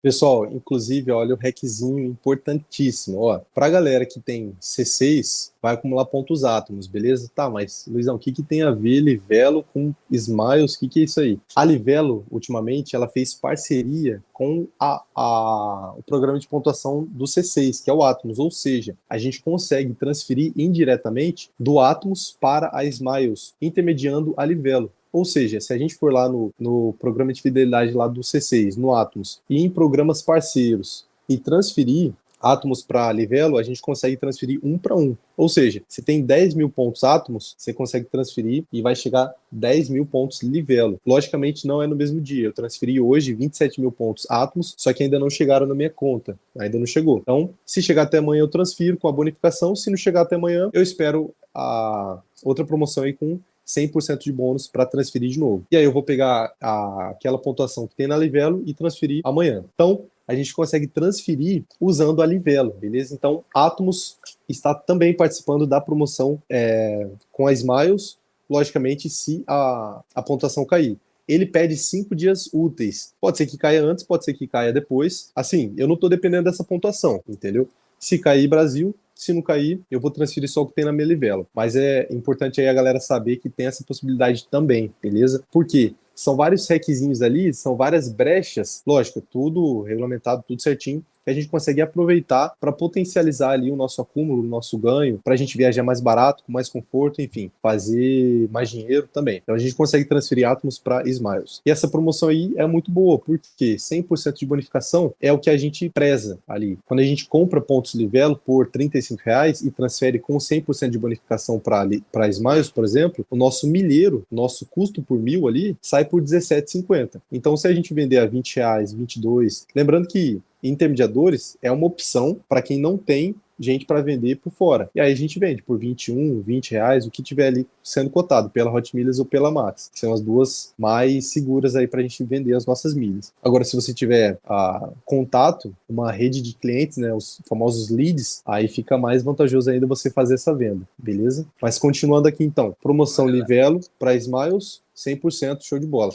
Pessoal, inclusive, olha o hackzinho importantíssimo. Ó, pra galera que tem C6, vai acumular pontos átomos, beleza? Tá, mas, Luizão, o que, que tem a ver Livelo com Smiles? O que, que é isso aí? A Livelo, ultimamente, ela fez parceria com a, a, o programa de pontuação do C6, que é o Atomos, ou seja, a gente consegue transferir indiretamente do Atomos para a Smiles, intermediando a Livelo. Ou seja, se a gente for lá no, no programa de fidelidade lá do C6, no Atomos, e em programas parceiros, e transferir átomos para Livelo, a gente consegue transferir um para um. Ou seja, se tem 10 mil pontos átomos, você consegue transferir e vai chegar 10 mil pontos Livelo. Logicamente, não é no mesmo dia. Eu transferi hoje 27 mil pontos átomos, só que ainda não chegaram na minha conta. Ainda não chegou. Então, se chegar até amanhã, eu transfiro com a bonificação. Se não chegar até amanhã, eu espero a outra promoção aí com 100% de bônus para transferir de novo. E aí eu vou pegar a, aquela pontuação que tem na Livelo e transferir amanhã. Então, a gente consegue transferir usando a Livelo, beleza? Então, Atomos está também participando da promoção é, com a Smiles, logicamente, se a, a pontuação cair ele pede cinco dias úteis. Pode ser que caia antes, pode ser que caia depois. Assim, eu não estou dependendo dessa pontuação, entendeu? Se cair Brasil, se não cair, eu vou transferir só o que tem na minha livela. Mas é importante aí a galera saber que tem essa possibilidade também, beleza? Por quê? São vários hackzinhos ali, são várias brechas, lógico, tudo regulamentado, tudo certinho, que a gente consegue aproveitar para potencializar ali o nosso acúmulo, o nosso ganho, para a gente viajar mais barato, com mais conforto, enfim, fazer mais dinheiro também. Então a gente consegue transferir átomos para Smiles. E essa promoção aí é muito boa, porque 100% de bonificação é o que a gente preza ali. Quando a gente compra pontos Livelo por 35 reais e transfere com 100% de bonificação para Smiles, por exemplo, o nosso milheiro, nosso custo por mil ali, sai por 17,50. Então se a gente vender a 20 reais, 22, lembrando que intermediadores é uma opção para quem não tem gente para vender por fora. E aí a gente vende por 21, 20 reais, o que tiver ali sendo cotado, pela Hot Milhas ou pela Max, que são as duas mais seguras aí para a gente vender as nossas milhas. Agora, se você tiver ah, contato, uma rede de clientes, né, os famosos leads, aí fica mais vantajoso ainda você fazer essa venda, beleza? Mas continuando aqui então, promoção Livelo para Smiles, 100% show de bola.